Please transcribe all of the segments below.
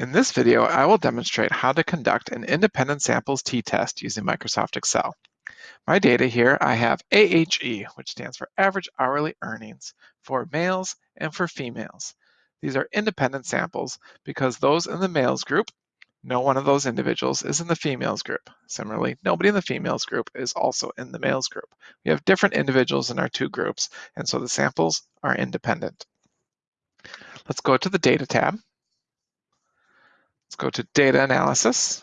In this video, I will demonstrate how to conduct an independent samples t-test using Microsoft Excel. My data here, I have AHE, which stands for Average Hourly Earnings for males and for females. These are independent samples because those in the males group, no one of those individuals is in the females group. Similarly, nobody in the females group is also in the males group. We have different individuals in our two groups, and so the samples are independent. Let's go to the Data tab. Let's go to Data Analysis.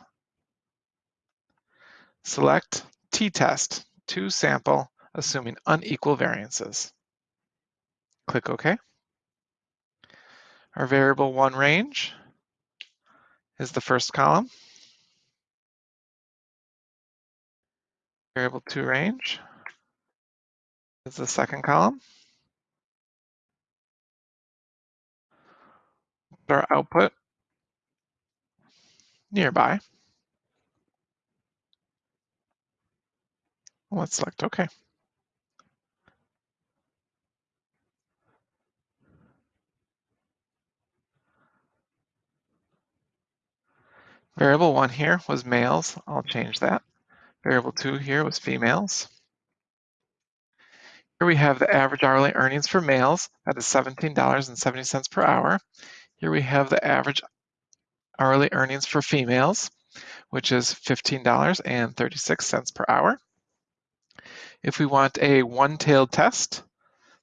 Select t-test two sample, assuming unequal variances. Click OK. Our variable one range is the first column. Variable two range is the second column. Our output nearby. Let's select OK. Variable one here was males. I'll change that. Variable two here was females. Here we have the average hourly earnings for males. That is $17.70 per hour. Here we have the average hourly earnings for females, which is $15.36 per hour. If we want a one-tailed test,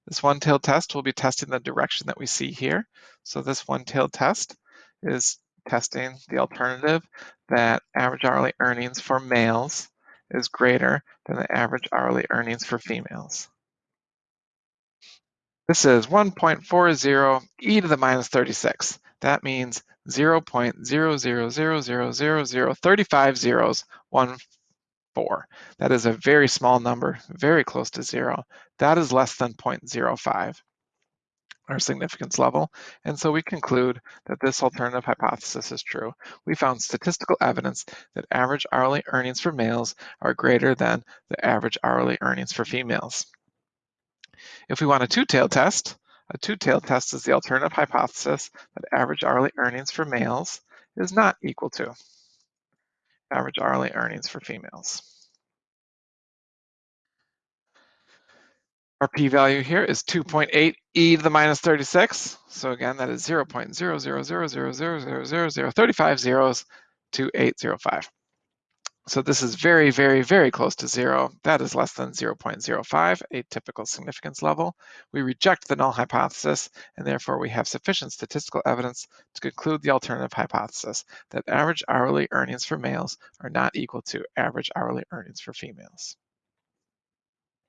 this one-tailed test will be testing the direction that we see here. So this one-tailed test is testing the alternative that average hourly earnings for males is greater than the average hourly earnings for females. This is 1.40 e to the minus 36. That means 0.0000035 zeros, 1, 4. That is a very small number, very close to zero. That is less than 0.05, our significance level. And so we conclude that this alternative hypothesis is true. We found statistical evidence that average hourly earnings for males are greater than the average hourly earnings for females. If we want a two-tailed test, a two-tailed test is the alternative hypothesis that average hourly earnings for males is not equal to average hourly earnings for females. Our p-value here is 2.8 e to the minus 36. So again, that is 0.000000035 zeros to 805. So this is very, very, very close to zero. That is less than 0.05, a typical significance level. We reject the null hypothesis, and therefore we have sufficient statistical evidence to conclude the alternative hypothesis that average hourly earnings for males are not equal to average hourly earnings for females.